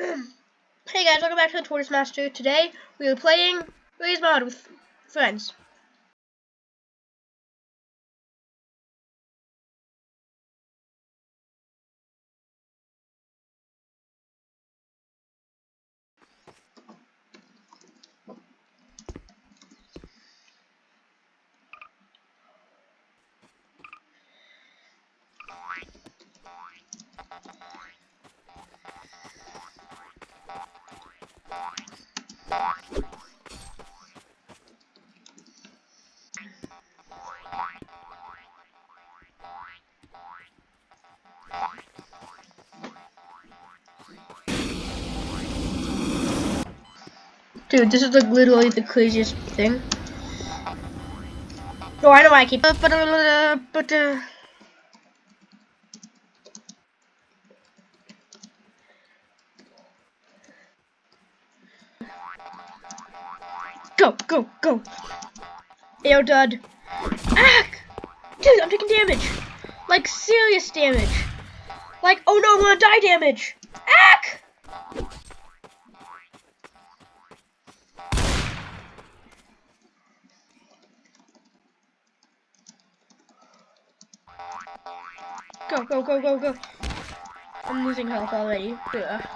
hey guys, welcome back to the Tortoise Master. Today we are playing Raise Mod with friends. Dude, this is like literally the craziest thing. Know why I keep. But, uh, but, Go, go, go. Air dud. Ack! Dude, I'm taking damage. Like, serious damage. Like, oh no, I'm gonna die damage. Ack! Go, go, go, go, go. I'm losing health already. Yeah.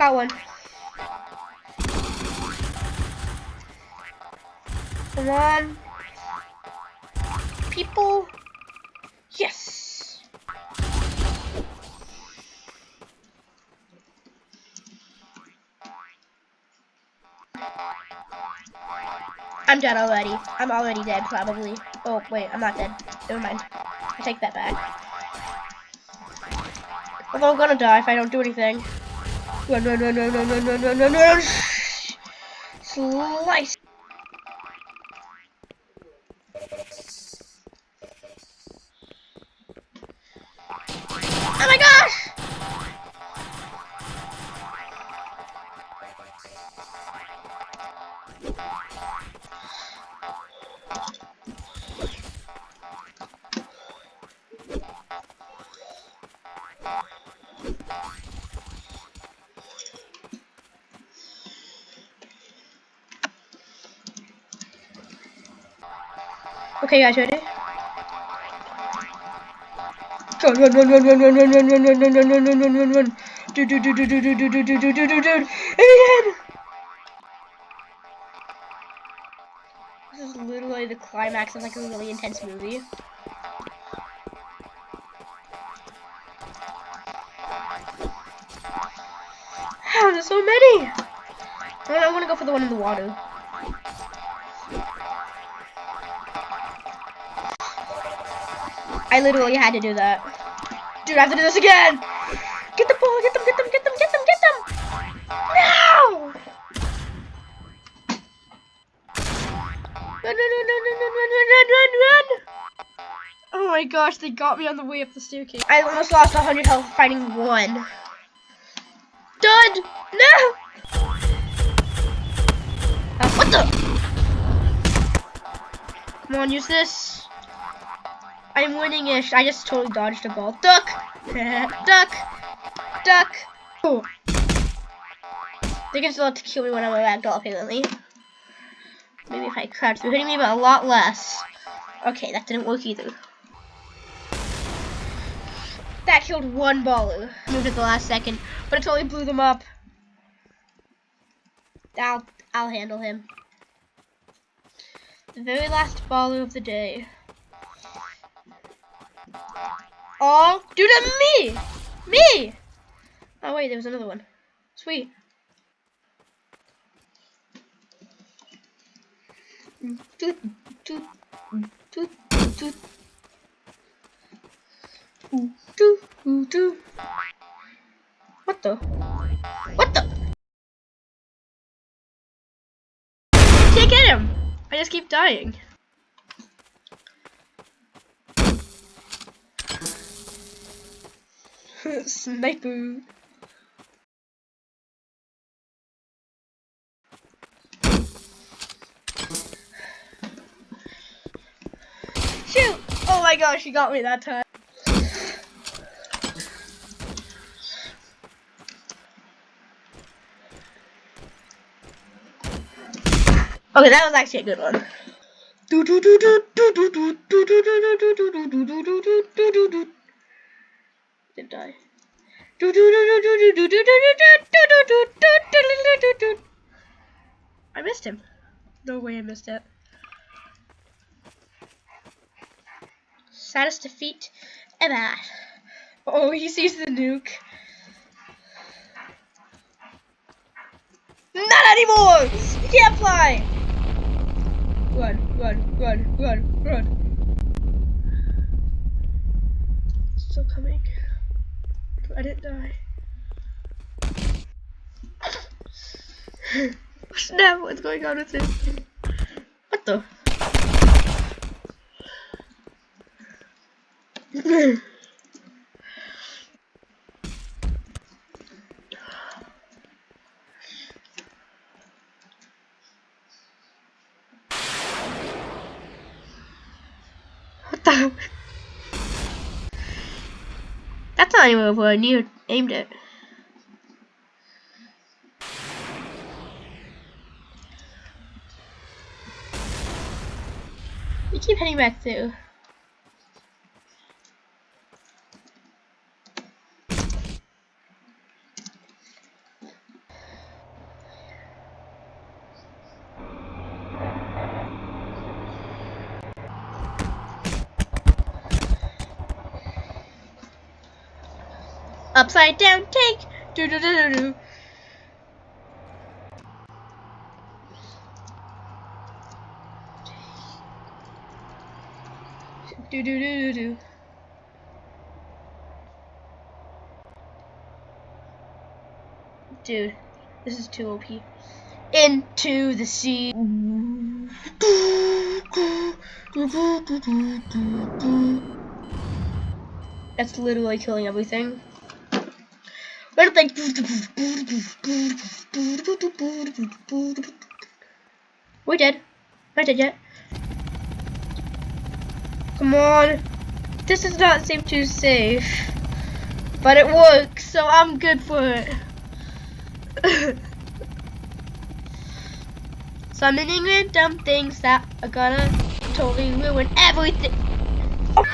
Got one. Come on. People. Yes. I'm dead already. I'm already dead, probably. Oh, wait, I'm not dead. Never mind. I take that back. Although I'm gonna die if I don't do anything. Run, run, run, run, run, run, run, run, run, run. Slice. Oh my gosh! Okay, guys, ready? Run, run, run, run, run, run, run, run, run, run, run, run, run, run, run, run. Do, do, This is literally the climax of like a really intense movie. How there's so many? I want to go for the one in the water. I literally had to do that. Dude, I have to do this again! Get the ball, get them, get them, get them, get them, get them! No! Run, run, run, run, run, run, run, run, run! Oh my gosh, they got me on the way up the staircase. I almost lost 100 health fighting one. Dud! No! Uh, what the? Come on, use this. I'm winning-ish. I just totally dodged a ball. Duck! Duck! Duck! Oh. They can still have to kill me when I'm a ragdoll, apparently. Maybe if I crouch, they're hitting me, but a lot less. Okay, that didn't work either. That killed one baller. Moved at the last second, but it totally blew them up. I'll, I'll handle him. The very last baller of the day. Oh, that me! Me! Oh wait, there was another one. Sweet. What the? What the? Can't get him! I just keep dying. Sniper. Shoot! Oh my gosh, you got me that time. Okay, that was actually a good one. do do do do do do do do do do do do do do do do did die. I missed him. No way I missed it. Saddest defeat ever. Oh, he sees the nuke. Not anymore! You can't fly! Run, run, run, run, run. Still coming. I didn't die. Snap, what's going on with this? What the? what the? That's not even where I knew aimed it. You keep heading back through. Upside down take. Do do do do do. Do do do do do. Dude, this is too OP. Into the sea. That's literally killing everything. Little thing. We dead. Not dead yet. Come on. This does not seem too safe. But it works, so I'm good for it. Summoning random things that are gonna totally ruin everything. Oh.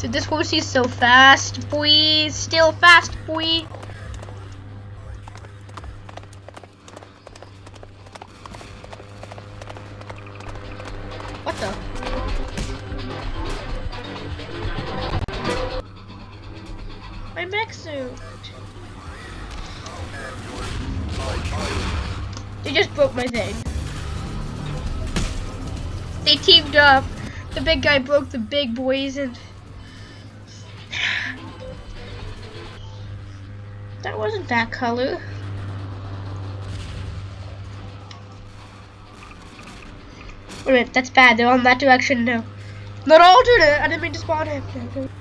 Dude, this horse is so fast, boy. Still fast, boy. What the? My mech suit. They just broke my thing. They teamed up. The big guy broke the big boys and that wasn't that color. Wait minute, that's bad. They're on that direction now. Not alternate. I didn't mean to spawn him.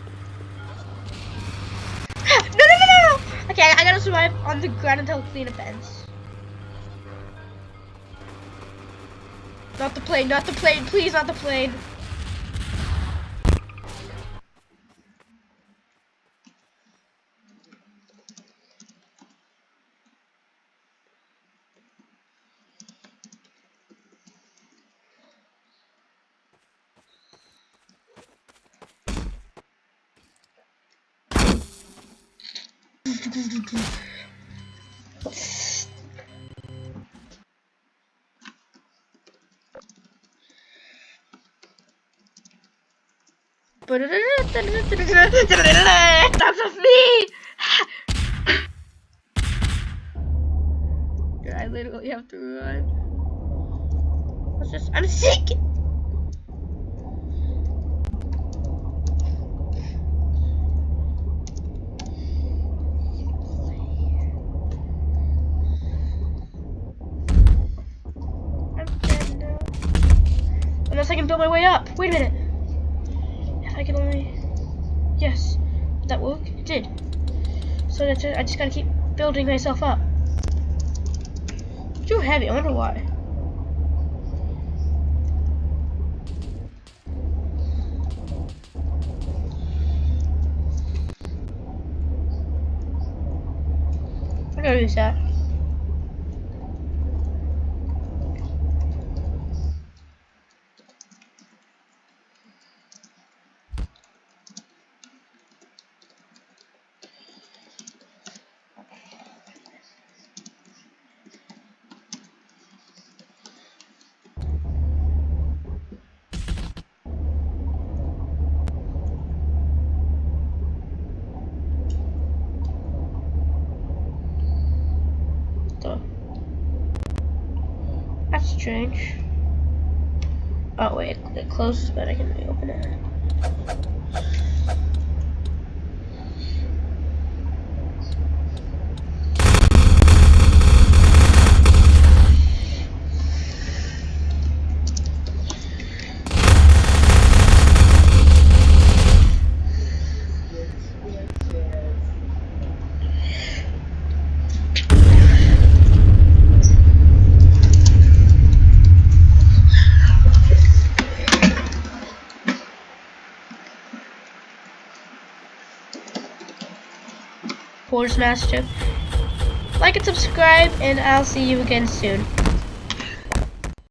No, no, no, no, no. Okay, I gotta survive on the ground until clean a fence. Not the plane, not the plane, please, not the plane. That's of me! I literally have to run. What's this? I'm sick! Unless I can build my way up. Wait a minute. If I can only... Yes. Did that work? It did. So that's it. I just gotta keep building myself up. Too heavy. I wonder why. I gotta use that. Strange. Oh wait, it closes, but I can reopen it. Master. Like and subscribe, and I'll see you again soon.